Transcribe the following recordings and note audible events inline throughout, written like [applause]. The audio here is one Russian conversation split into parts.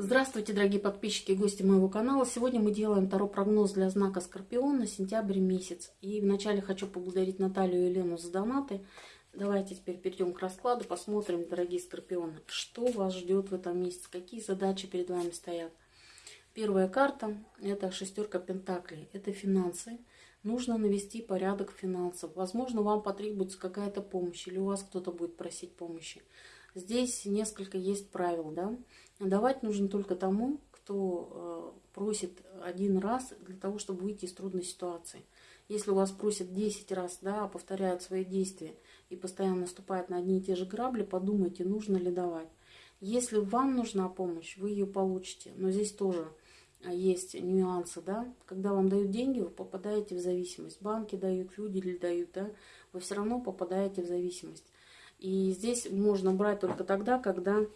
Здравствуйте, дорогие подписчики и гости моего канала. Сегодня мы делаем таро прогноз для знака Скорпион на сентябрь месяц. И вначале хочу поблагодарить Наталью и Елену за донаты. Давайте теперь перейдем к раскладу, посмотрим, дорогие Скорпионы, что вас ждет в этом месяце, какие задачи перед вами стоят. Первая карта – это шестерка пентаклей, это финансы. Нужно навести порядок финансов. Возможно, вам потребуется какая-то помощь, или у вас кто-то будет просить помощи. Здесь несколько есть правил, да. Давать нужно только тому, кто э, просит один раз для того, чтобы выйти из трудной ситуации. Если у вас просят 10 раз, да, повторяют свои действия и постоянно наступают на одни и те же грабли, подумайте, нужно ли давать. Если вам нужна помощь, вы ее получите. Но здесь тоже э, есть нюансы, да. Когда вам дают деньги, вы попадаете в зависимость. Банки дают, люди ли дают, да. Вы все равно попадаете в зависимость. И здесь можно брать только тогда, когда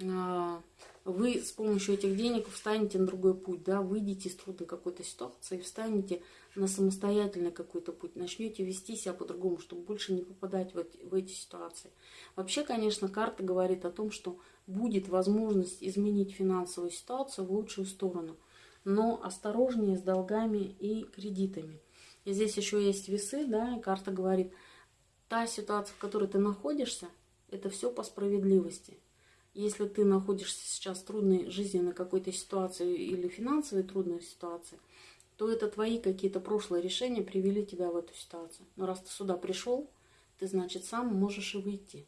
вы с помощью этих денег встанете на другой путь, да, выйдете из трудной какой-то ситуации, встанете на самостоятельный какой-то путь, начнете вести себя по-другому, чтобы больше не попадать в эти, в эти ситуации. Вообще, конечно, карта говорит о том, что будет возможность изменить финансовую ситуацию в лучшую сторону, но осторожнее с долгами и кредитами. И здесь еще есть весы, да, и карта говорит – та ситуация, в которой ты находишься, это все по справедливости. Если ты находишься сейчас в трудной жизненной какой-то ситуации или финансовой трудной ситуации, то это твои какие-то прошлые решения привели тебя в эту ситуацию. Но раз ты сюда пришел, ты, значит, сам можешь и выйти,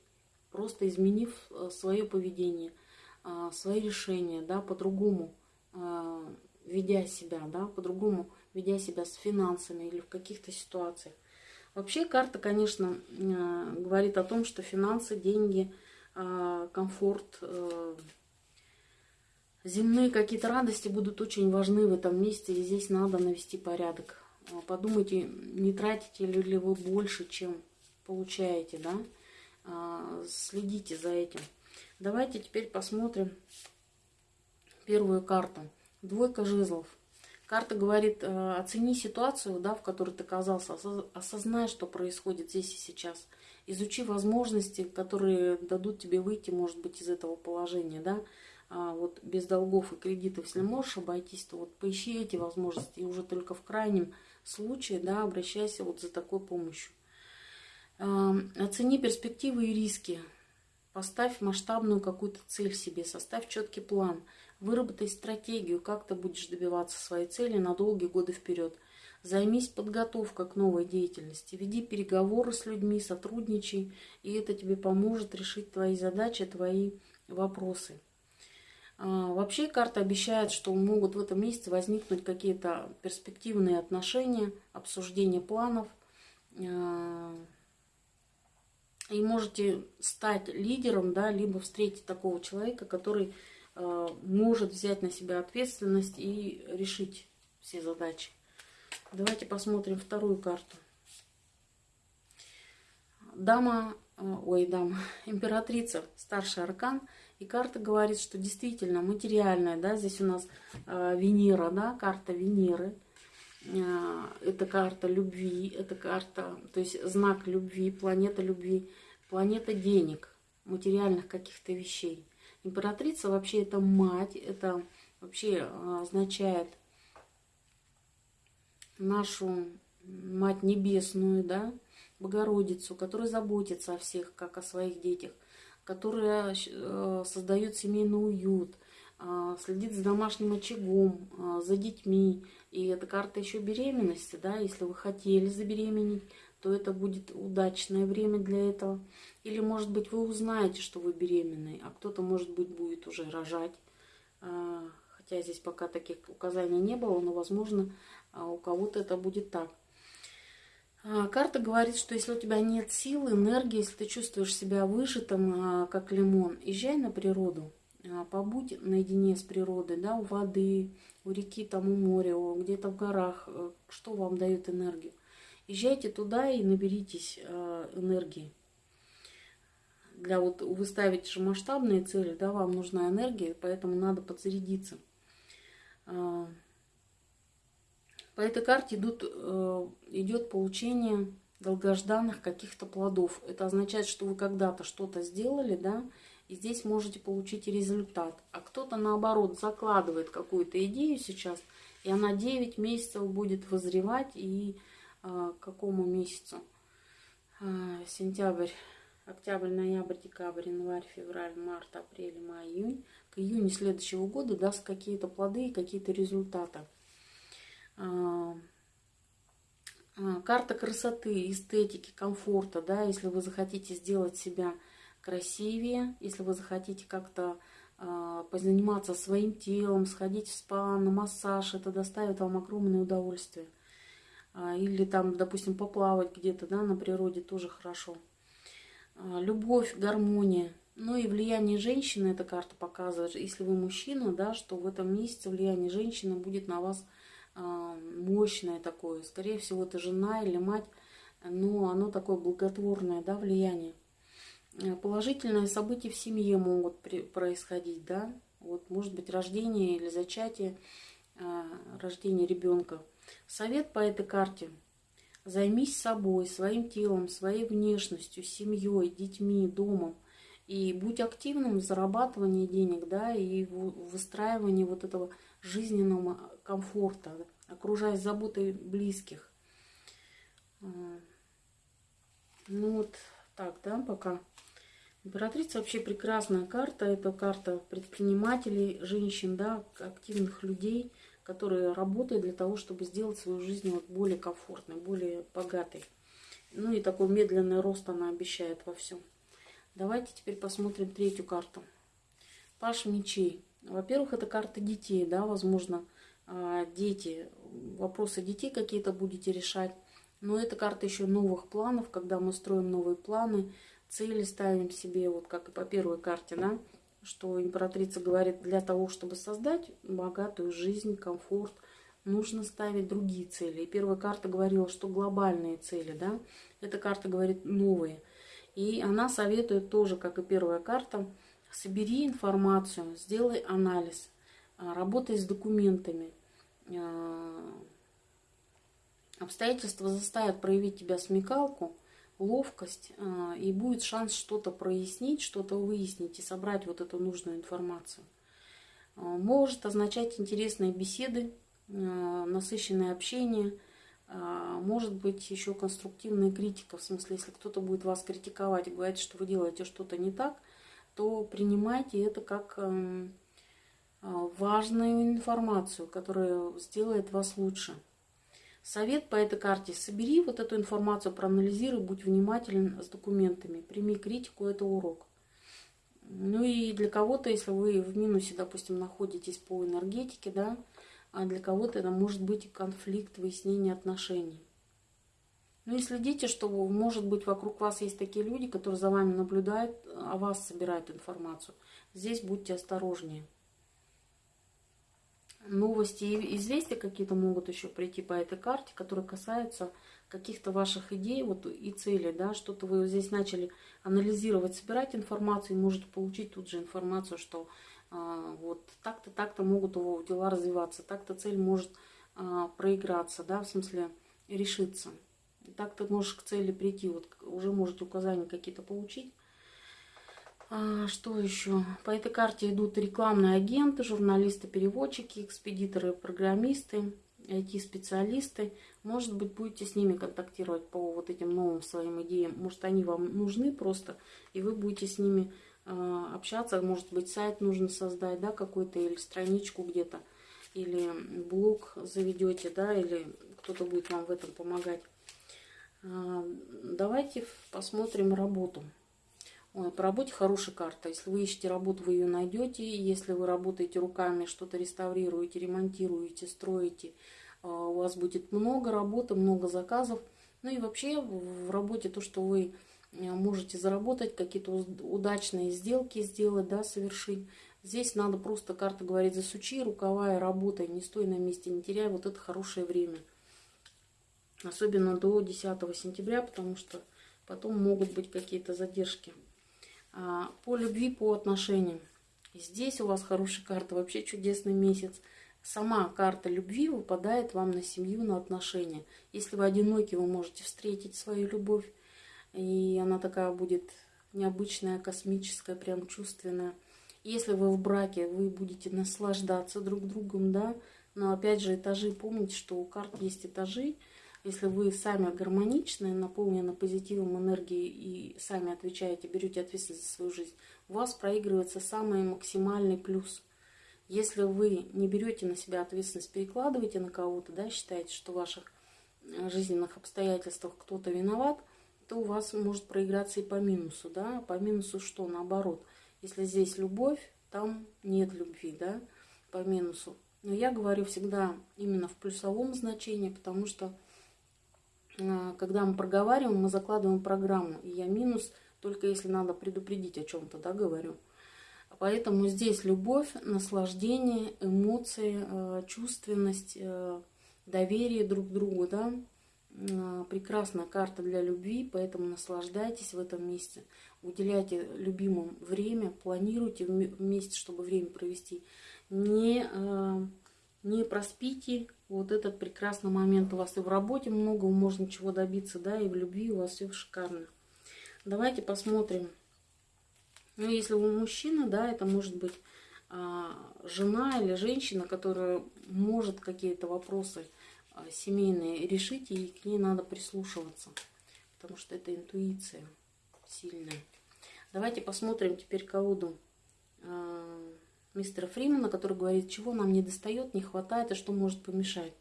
просто изменив э, свое поведение, э, свои решения, да, по-другому э, ведя себя, да, по-другому ведя себя с финансами или в каких-то ситуациях. Вообще карта, конечно, говорит о том, что финансы, деньги, комфорт, э, земные какие-то радости будут очень важны в этом месте, и здесь надо навести порядок. Подумайте, не тратите ли вы больше, чем получаете, да? Следите за этим. Давайте теперь посмотрим первую карту. Двойка жезлов. Карта говорит, э, оцени ситуацию, да, в которой ты оказался, осознай, что происходит здесь и сейчас. Изучи возможности, которые дадут тебе выйти, может быть, из этого положения, да. А вот без долгов и кредитов, если можешь обойтись, то вот поищи эти возможности. И уже только в крайнем случае, да, обращайся вот за такой помощью. Эм, оцени перспективы и риски. Поставь масштабную какую-то цель себе, составь четкий план – Выработай стратегию, как ты будешь добиваться своей цели на долгие годы вперед. Займись подготовкой к новой деятельности. Веди переговоры с людьми, сотрудничай, и это тебе поможет решить твои задачи, твои вопросы. А, вообще карта обещает, что могут в этом месяце возникнуть какие-то перспективные отношения, обсуждение планов. А, и можете стать лидером, да, либо встретить такого человека, который может взять на себя ответственность и решить все задачи. Давайте посмотрим вторую карту. Дама, э, ой, дама, [laughs] императрица, старший аркан. И карта говорит, что действительно материальная, да, здесь у нас э, Венера, да, карта Венеры. Э, это карта любви, это карта, то есть знак любви, планета любви, планета денег, материальных каких-то вещей. Императрица вообще это мать, это вообще а, означает нашу Мать Небесную, да, Богородицу, которая заботится о всех, как о своих детях, которая э, создает семейный уют, а, следит за домашним очагом, а, за детьми. И эта карта еще беременности, да, если вы хотели забеременеть, то это будет удачное время для этого. Или, может быть, вы узнаете, что вы беременны, а кто-то, может быть, будет уже рожать. А, хотя здесь пока таких указаний не было, но, возможно, а, у кого-то это будет так. А, карта говорит, что если у тебя нет сил, энергии, если ты чувствуешь себя выжатым, как лимон, езжай на природу, побудь наедине с природой, да, у воды, у реки, там у моря, где-то в горах, э, что вам дает энергию. Езжайте туда и наберитесь э, энергии. Для вот вы ставите же масштабные цели, да, вам нужна энергия, поэтому надо подзарядиться. Э, по этой карте идут, э, идет получение долгожданных каких-то плодов. Это означает, что вы когда-то что-то сделали, да, И здесь можете получить результат. А кто-то, наоборот, закладывает какую-то идею сейчас, и она 9 месяцев будет вызревать. И к какому месяцу? Э, сентябрь, октябрь, ноябрь, декабрь, январь, февраль, март, апрель, май, июнь. К июню следующего года даст какие-то плоды и какие-то результаты. Э, карта красоты, эстетики, комфорта, да, если вы захотите сделать себя красивее, если вы захотите как-то э, позаниматься своим телом, сходить в спа, на массаж, это доставит вам огромное удовольствие. Э, или там, допустим, поплавать где-то, да, на природе тоже хорошо. Э, любовь, гармония. Ну и влияние женщины эта карта показывает. Если вы мужчина, да, что в этом месяце влияние женщины будет на вас мощное такое. Скорее всего, это жена или мать, но оно такое благотворное, да, влияние. Положительные события в семье могут происходить, да, вот может быть рождение или зачатие, рождение ребенка. Совет по этой карте. Займись собой, своим телом, своей внешностью, семьей, детьми, домом. И будь активным в зарабатывании денег, да, и в выстраивании вот этого жизненного комфорта, окружаясь заботой близких. Э, ну вот так, да, пока. Императрица вообще прекрасная карта. Это карта предпринимателей, женщин, да, активных людей, которые работают для того, чтобы сделать свою жизнь вот более комфортной, более богатой. Ну и такой медленный рост она обещает во всем. Давайте теперь посмотрим третью карту. Паш мечей. Во-первых, это карта детей, да, возможно, а, дети, вопросы детей какие-то будете решать. Но это карта еще новых планов, когда мы строим новые планы, цели ставим себе, вот как и по первой карте, да, что императрица говорит, для того, чтобы создать богатую жизнь, комфорт, нужно ставить другие цели. И первая карта говорила, что глобальные цели, да, эта карта говорит новые. И она советует тоже, как и первая карта, собери информацию, сделай анализ, а, работай с документами. А, обстоятельства заставят проявить тебя смекалку, ловкость, а, и будет шанс что-то прояснить, что-то выяснить и собрать вот эту нужную информацию. А, может означать интересные беседы, а, насыщенное общение, может быть еще конструктивная критика, в смысле, если кто-то будет вас критиковать и говорить, что вы делаете что-то не так, то принимайте это как важную информацию, которая сделает вас лучше. Совет по этой карте. Собери вот эту информацию, проанализируй, будь внимателен с документами. Прими критику, это урок. Ну и для кого-то, если вы в минусе, допустим, находитесь по энергетике, да, а для кого-то это может быть конфликт, выяснение отношений. Ну и следите, что, может быть, вокруг вас есть такие люди, которые за вами наблюдают, а вас собирают информацию. Здесь будьте осторожнее новости и известия какие-то могут еще прийти по этой карте, которые касаются каких-то ваших идей вот, и целей, да, что-то вы здесь начали анализировать, собирать информацию, и можете получить тут же информацию, что а, вот так-то, так-то могут его дела развиваться, так-то цель может а, проиграться, да, в смысле решиться. Так ты можешь к цели прийти, вот уже можете указания какие-то получить, что еще? По этой карте идут рекламные агенты, журналисты, переводчики, экспедиторы, программисты, IT-специалисты. Может быть, будете с ними контактировать по вот этим новым своим идеям. Может, они вам нужны просто, и вы будете с ними э, общаться. Может быть, сайт нужно создать, да, какой-то, или страничку где-то, или блог заведете, да, или кто-то будет вам в этом помогать. Э, давайте посмотрим работу. Ой, по работе хорошая карта. Если вы ищете работу, вы ее найдете. Если вы работаете руками, что-то реставрируете, ремонтируете, строите, а, у вас будет много работы, много заказов. Ну и вообще в работе то, что вы э, можете заработать, какие-то удачные сделки сделать, да, совершить. Здесь надо просто, карта говорит, засучи рукава и работай, не стой на месте, не теряй вот это хорошее время. Особенно до 10 сентября, потому что потом могут быть какие-то задержки. А, по любви, по отношениям. Здесь у вас хорошая карта, вообще чудесный месяц. Сама карта любви выпадает вам на семью, на отношения. Если вы одиноки, вы можете встретить свою любовь, и она такая будет необычное, космическое, прям чувственное. Если вы в браке, вы будете наслаждаться друг другом, да, но опять же этажи, помните, что у карт есть этажи, если вы сами гармоничны, наполнены позитивом энергии и сами отвечаете, берете ответственность за свою жизнь, у вас проигрывается самый максимальный плюс. Если вы не берете на себя ответственность, перекладываете на кого-то, да, считаете, что в ваших э, жизненных обстоятельствах кто-то виноват, то у вас может проиграться и по минусу, да, по минусу что, наоборот. Если здесь любовь, там нет любви, да, по минусу. Но я говорю всегда именно в плюсовом значении, потому что когда мы проговариваем, мы закладываем программу. И я минус, только если надо предупредить о чем-то, да, говорю. Поэтому здесь любовь, наслаждение, эмоции, а, чувственность, а, доверие друг к другу, да. Прекрасная карта для любви, поэтому наслаждайтесь в этом месте. Уделяйте любимым время, планируйте вместе, чтобы время провести. Не, не проспите вот этот прекрасный момент. У вас и в работе много, можно чего добиться, да, и в любви у вас все шикарно. Давайте посмотрим. Ну, если вы мужчина, да, это может быть а, жена или женщина, которая может какие-то вопросы а, семейные решить, и к ней надо прислушиваться, потому что это интуиция сильная. Давайте посмотрим теперь колоду. А, мистера Фримена, который говорит, чего нам не достает, не хватает и что может помешать.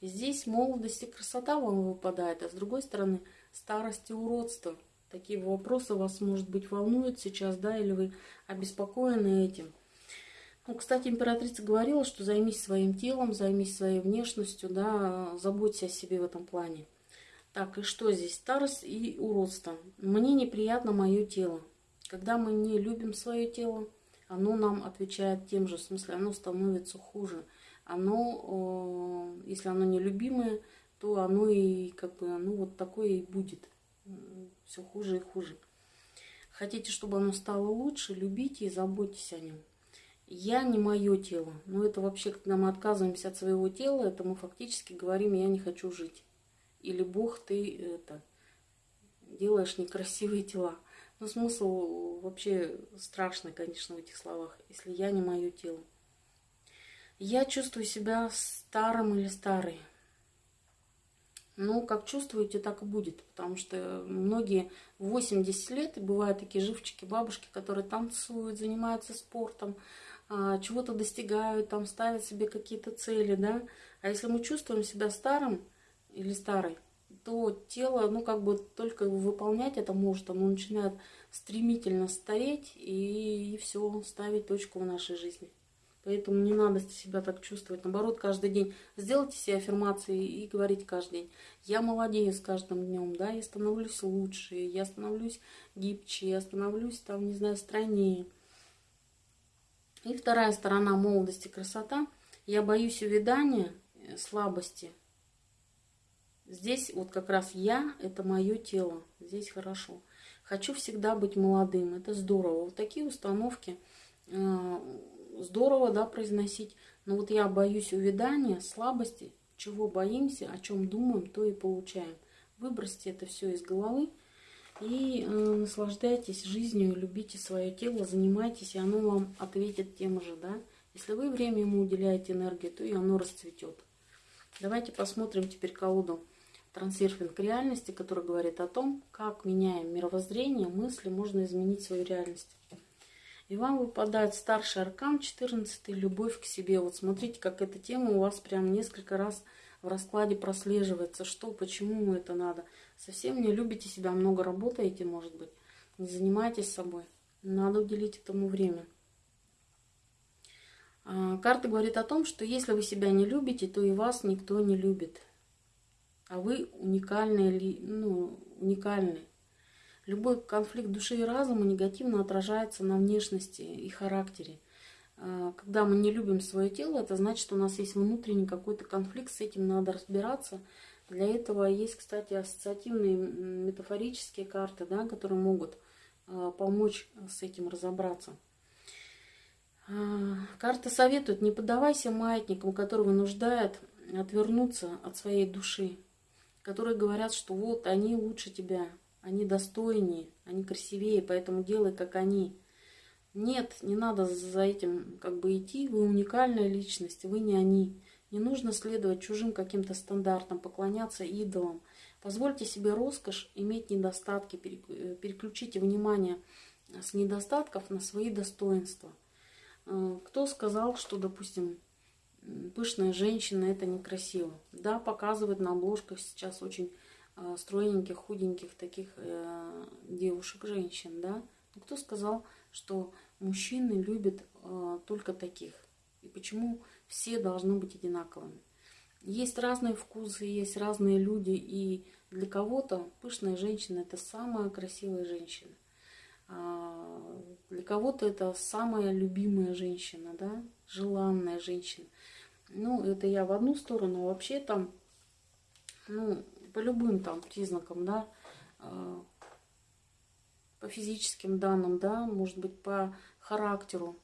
И здесь молодость и красота вам выпадает, а с другой стороны старость и уродство. Такие вопросы вас, может быть, волнуют сейчас, да, или вы обеспокоены этим. Ну, кстати, императрица говорила, что займись своим телом, займись своей внешностью, да, заботься о себе в этом плане. Так, и что здесь? Старость и уродство. Мне неприятно мое тело. Когда мы не любим свое тело, оно нам отвечает тем же, в смысле, оно становится хуже. Оно, если оно нелюбимое, то оно и как бы, ну вот такое и будет. Все хуже и хуже. Хотите, чтобы оно стало лучше, любите и заботьтесь о нем. Я не мое тело. Но это вообще, когда мы отказываемся от своего тела, это мы фактически говорим, я не хочу жить. Или Бог, ты это делаешь некрасивые тела. Но смысл вообще страшный, конечно, в этих словах, если я не мое тело. Я чувствую себя старым или старой. Ну, как чувствуете, так и будет. Потому что многие 80 лет, и бывают такие живчики, бабушки, которые танцуют, занимаются спортом, а, чего-то достигают, там ставят себе какие-то цели, да. А если мы чувствуем себя старым или старой, то тело, ну, как бы только выполнять это может, оно начинает стремительно стареть и, и все, ставить точку в нашей жизни. Поэтому не надо себя так чувствовать. Наоборот, каждый день сделайте себе аффирмации и говорите каждый день. Я молодею с каждым днем, да, я становлюсь лучше, я становлюсь гибче, я становлюсь, там, не знаю, стройнее. И вторая сторона молодости, красота. Я боюсь увядания, э, слабости – Здесь вот как раз я, это мое тело. Здесь хорошо. Хочу всегда быть молодым. Это здорово. Вот такие установки э, здорово, да, произносить. Но вот я боюсь увядания, слабости. Чего боимся, о чем думаем, то и получаем. Выбросьте это все из головы и э, наслаждайтесь жизнью, любите свое тело, занимайтесь, и оно вам ответит тем же, да. Если вы время ему уделяете энергию, то и оно расцветет. Давайте посмотрим теперь колоду трансерфинг реальности, который говорит о том, как, меняя мировоззрение, мысли, можно изменить свою реальность. И вам выпадает старший аркан 14 любовь к себе. Вот смотрите, как эта тема у вас прям несколько раз в раскладе прослеживается. Что, почему это надо. Совсем не любите себя, много работаете, может быть. Не занимайтесь собой. Надо уделить этому время. А, карта говорит о том, что если вы себя не любите, то и вас никто не любит а вы уникальные, ну, уникальны. Любой конфликт души и разума негативно отражается на внешности и характере. А, когда мы не любим свое тело, это значит, что у нас есть внутренний какой-то конфликт, с этим надо разбираться. Для этого есть, кстати, ассоциативные метафорические карты, да, которые могут а, помочь с этим разобраться. А, карта советует, не поддавайся маятникам, которые вынуждают отвернуться от своей души которые говорят, что вот они лучше тебя, они достойнее, они красивее, поэтому делай, как они. Нет, не надо за этим как бы идти, вы уникальная личность, вы не они. Не нужно следовать чужим каким-то стандартам, поклоняться идолам. Позвольте себе роскошь иметь недостатки, э, переключите внимание с недостатков на свои достоинства. Э, кто сказал, что, допустим, пышная женщина это некрасиво? Да, показывают на обложках сейчас очень э, стройненьких, худеньких таких девушек, женщин, да? Но кто сказал, что мужчины любят только таких? И почему все должны быть одинаковыми. Есть разные вкусы, есть разные люди, и для кого-то пышная женщина – это самая красивая женщина. А для кого-то это самая любимая женщина, да, желанная женщина. Ну, это я в одну сторону, а вообще там, ну, по любым там признакам, да, а, по физическим данным, да, может быть, по характеру,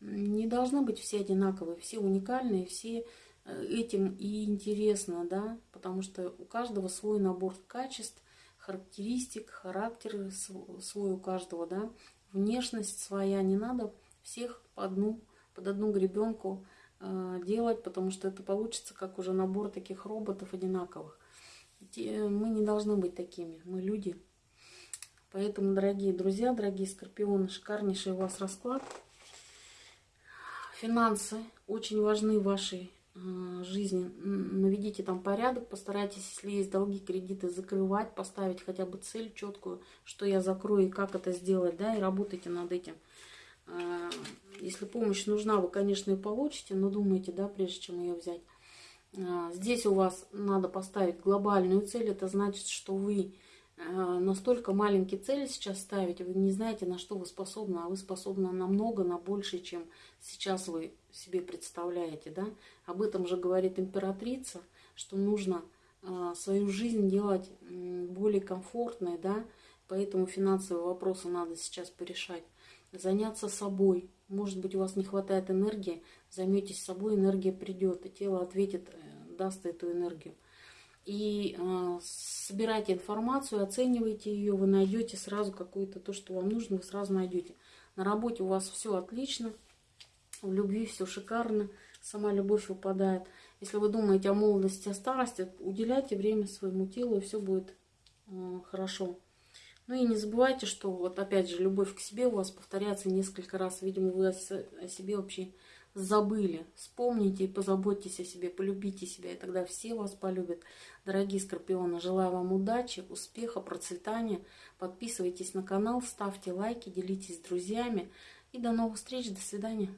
не должны быть все одинаковые, все уникальные, все э, этим и интересно, да, потому что у каждого свой набор качеств, характеристик, характер свой у каждого, да, внешность своя, не надо всех по одну, под одну гребенку э, делать, потому что это получится как уже набор таких роботов одинаковых. Мы не должны быть такими, мы люди. Поэтому, дорогие друзья, дорогие скорпионы, шикарнейший у вас расклад. Финансы очень важны в вашей э, жизни. Наведите там порядок, постарайтесь, если есть долги, кредиты, закрывать, поставить хотя бы цель четкую, что я закрою и как это сделать, да, и работайте над этим. Э, если помощь нужна, вы, конечно, ее получите, но думайте, да, прежде чем ее взять. Э, здесь у вас надо поставить глобальную цель, это значит, что вы Э, настолько маленькие цели сейчас ставите, вы не знаете, на что вы способны, а вы способны намного, на больше, чем сейчас вы себе представляете. Да? Об этом же говорит императрица, что нужно э, свою жизнь делать более комфортной, да? поэтому финансовые вопросы надо сейчас порешать. Заняться собой. Может быть, у вас не хватает энергии, займетесь собой, энергия придет, и тело ответит, э, даст эту энергию и э, собирайте информацию, оценивайте ее, вы найдете сразу какое-то то, что вам нужно, вы сразу найдете. На работе у вас все отлично, в любви все шикарно, сама любовь выпадает. Если вы думаете о молодости, о старости, уделяйте время своему телу, и все будет э, хорошо. Ну и не забывайте, что вот опять же любовь к себе у вас повторяется несколько раз. Видимо, вы о себе вообще забыли. Вспомните и позаботьтесь о себе, полюбите себя, и тогда все вас полюбят. Дорогие скорпионы, желаю вам удачи, успеха, процветания. Подписывайтесь на канал, ставьте лайки, делитесь с друзьями. И до новых встреч, до свидания.